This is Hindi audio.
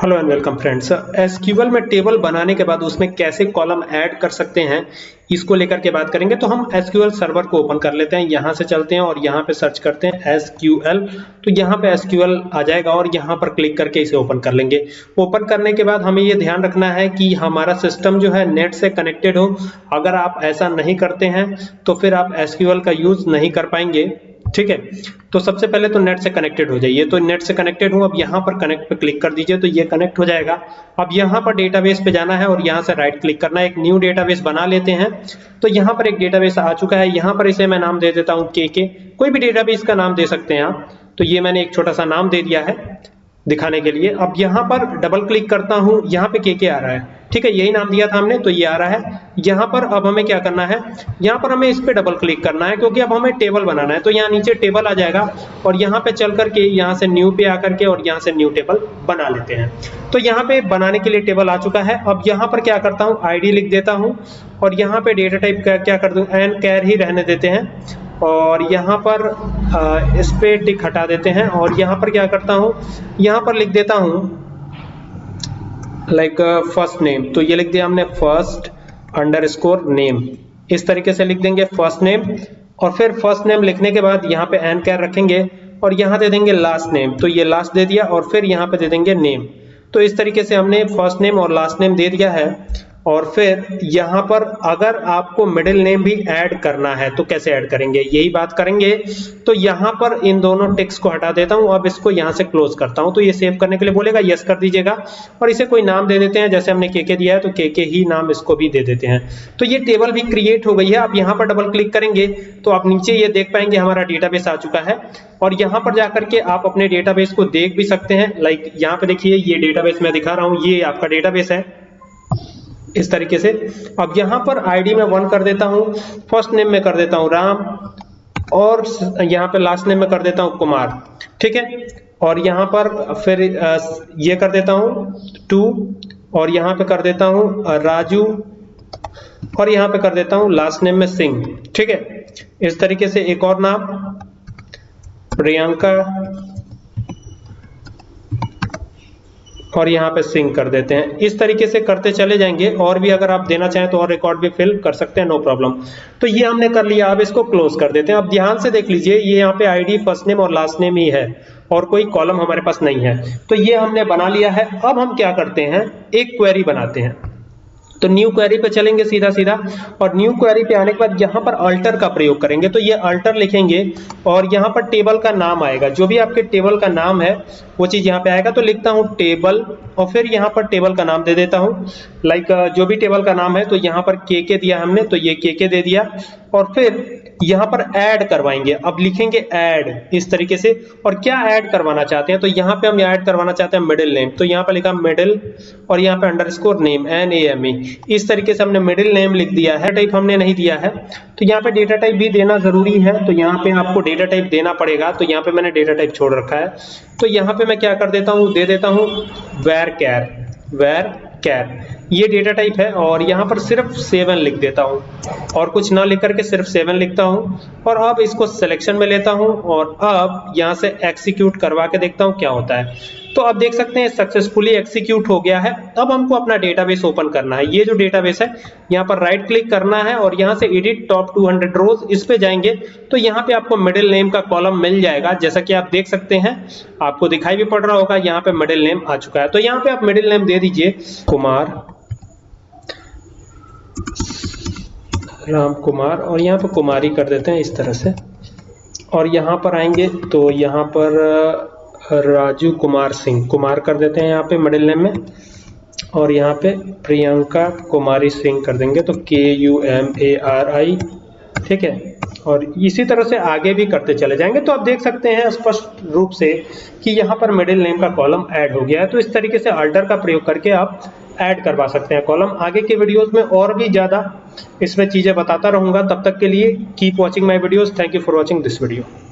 Hello and welcome friends SQL में टेबल बनाने के बाद उसमें कैसे कॉलम ऐड कर सकते हैं, इसको लेकर के बात करेंगे। तो हम एसक्यूएल सर्वर को ओपन कर लेते हैं। यहाँ से चलते हैं और यहाँ पे सर्च करते हैं एसक्यूएल तो यहाँ पे एसक्यूएल आ जाएगा और यहाँ पर क्लिक करके इसे ओपन कर लेंगे। ओपन करने के बाद हमें ये ध्यान रखना है कि हमारा सिस्टम जो है नेट से कनेक्टेड हो। अगर आप ऐसा नहीं करते हैं तो फिर आप एसक्यूएल का यूज़ नहीं कर पाएँगे। ठीक है? तो सबसे पहले तो नेट से कनेक्टेड हो जाइए। तो नेट से कनेक्टेड हूँ, अब यहाँ पर कनेक्ट पे क्लिक कर दीजिए तो ये कनेक्ट हो जाएगा। अब यहाँ पर डेटाबेस पे जाना है और यहाँ से राइट क्लिक करना है। एक न्यू डेटाबेस बना लेते हैं। तो यहाँ पर एक डेटाबेस आ चुका है। यहाँ पर इसे मैं नाम दे देता हूँ के कोई भी डेटाबेस का नाम दे सकते हैं आप। तो ये मैंने एक छोटा सा नाम दे दिया है। दिखाने के लिए। अब यहाँ पर डबल क्लिक करता हूँ, यहाँ पे के के आ रहा है। ठीक है, यही नाम दिया था हमने तो ये आ रहा है। यहाँ पर अब हमें क्या करना है? यहाँ पर हमें इस पे डबल क्लिक करना है, क्योंकि अब हमें टेबल बनाना है। तो यहाँ नीचे टेबल आ जाएगा, और यहाँ पे चल करके यहाँ से न्यू पे आकर के और यहाँ से न्यू टेबल बना लेते हैं। तो यहाँ पे बनाने के लिए टेबल आ चुका है। अब यहाँ पर क्या करता हूँ? आईडी लिख देता हूँ, और यहाँ पे डेटा टाइप क्या कर दूँ? एन कैर ही रहने देते हैं। और यहाँ पर इस पे टिक हटा देते हैं और यहाँ पर क्या करता हूँ, यहाँ पर लिख देता हूँ लाइक फ़र्स्ट नेम तो ये लिख दिया हमने फ़र्स्ट अंडर स्कोर नेम इस तरीके से लिख देंगे फ़र्स्ट नेम और फिर फ़र्स्ट नेम लिखने के बाद यहाँ पे एन कैर रखेंगे और यहाँ दे देंगे लास्ट नेम तो ये लास्ट दे दिया और फिर यहाँ पे दे देंगे नेम तो इस तरीके से हमने फ़र्स्ट नेम और लास्ट नेम दे दिया है. और फिर यहाँ पर अगर आपको मिडिल नेम भी ऐड करना है तो कैसे ऐड करेंगे? यही बात करेंगे। तो यहाँ पर इन दोनों टेक्स को हटा देता हूँ। अब इसको यहाँ से क्लोज करता हूँ। तो ये सेव करने के लिए बोलेगा यस कर दीजिएगा। और इसे कोई नाम दे देते हैं, जैसे हमने के के दिया है तो के के ही नाम इसको भी दे देते हैं। तो ये टेबल भी क्रिएट हो गई है। आप यहाँ पर डबल क्लिक करेंगे तो आप नीचे ये देख पाएँगे हमारा डेटाबेस आ चुका है। और यहाँ पर जाकर के आप अपने डेटाबेस को देख भी सकते हैं। लाइक यहाँ पर देखिए, ये डेटाबेस मैं दिखा रहा हूँ। ये आपका डेटाबेस है। इस तरीके से। अब यहाँ पर आईडी में वन कर देता हूँ फ़र्स्ट नेम में कर देता हूँ राम, और यहाँ पे लास्ट नेम में कर देता हूँ कुमार, ठीक है? और यहाँ पर फिर ये कर देता हूँ टू और यहाँ पे कर देता हूँ राजू, और यहाँ पे कर देता हूँ लास्ट नेम में सिंह, ठीक है? इस तरीके से एक और नाम, प्रियंका और यहाँ पे सिंक कर देते हैं। इस तरीके से करते चले जाएँगे और भी अगर आप देना चाहें तो और रिकॉर्ड भी फिल कर सकते हैं नो प्रॉब्लम तो ये हमने कर लिया आप इसको क्लोज कर देते हैं। अब ध्यान से देख लीजिए, ये यहाँ पे आईडी फ़र्स्ट नेम और लास्ट नेम ही है और कोई कॉलम हमारे पास नहीं है। तो ये हमने बना लिया है। अब हम क्या करते हैं? एक क्वेरी बनाते हैं। तो न्यू क्वेरी पे चलेंगे सीधा सीधा और न्यू क्वेरी पे आने के बाद यहाँ पर अल्टर का प्रयोग करेंगे। तो ये अल्टर लिखेंगे और यहाँ पर टेबल का नाम आएगा। जो भी आपके टेबल का नाम है, वो चीज़ यहाँ पे आएगा। तो लिखता हूँ टेबल और फिर यहाँ पर टेबल का नाम दे देता हूँ। लाइक जो भी टेबल का नाम है तो यहाँ पर के के दिया हमने तो ये के के दे दिया। और फिर यहाँ पर ऐड करवाएँगे। अब लिखेंगे ऐड इस तरीके से। और क्या ऐड करवाना चाहते हैं? तो यहाँ पे हम ऐड करवाना चाहते हैं मिडिल नेम तो यहाँ पे लिखा मिडिल और यहाँ पे underscore name N A M A इस तरीके से हमने मिडिल नेम लिख दिया है। टाइप हमने नहीं दिया है। तो यहाँ पे डेटा टाइप भी देना ज़रूरी है। तो यहाँ पे आपको डेटा टाइप देना पड़ेगा। तो यहाँ पे मैंने डेटा टाइप छोड़ रखा है। तो यहाँ पे मैं क्या कर देता हूँ? दे देता हूँ वेर कैर वेर कैर ये डेटा टाइप है और यहाँ पर सिर्फ़ सेवन लिख देता हूँ। और कुछ ना लिख करके सिर्फ़ सेवन लिखता हूँ। और अब इसको सिलेक्शन में लेता हूँ और अब यहाँ से एक्सिक्यूट करवा के देखता हूँ क्या होता है। तो अब देख सकते हैं सक्सेसफुली एक्सिक्यूट हो गया है। अब हमको अपना डेटाबेस ओपन करना है। ये जो डेटाबेस है, यहाँ पर राइट क्लिक करना है और यहाँ से एडिट टॉप 200 रोज इस पे जाएँगे। तो यहाँ पे आपको मिडिल नेम का कॉलम मिल जाएगा। जैसा कि आप देख सकते हैं, आपको दिखाई भी पड़ रहा होगा, यहाँ पे मिडिल नेम आ चुका है। तो यहाँ पे आप मिडिल नेम दे दीजिए कुमार राम कुमार और यहाँ पर कुमारी कर देते हैं इस तरह से। और यहाँ पर आएँगे तो यहाँ पर राजू कुमार सिंह, कुमार कर देते हैं यहाँ पे मिडिल नेम में। और यहाँ पे प्रियंका कुमारी सिंह कर देंगे तो K U M A R I ठीक है? और इसी तरह से आगे भी करते चले जाएँगे। तो आप देख सकते हैं स्पष्ट रूप से कि यहाँ पर मिडिल नेम का कॉलम ऐड हो गया है। तो इस तरीके से अल्टर का प्रयोग करके आप ऐड करवा सकते हैं कॉलम आगे के वीडियोस में और भी ज़्यादा इसमें चीज़ें बताता रहूँगा। तब तक के लिए keep watching my videos thank you for watching this video